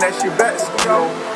That shit back, yo.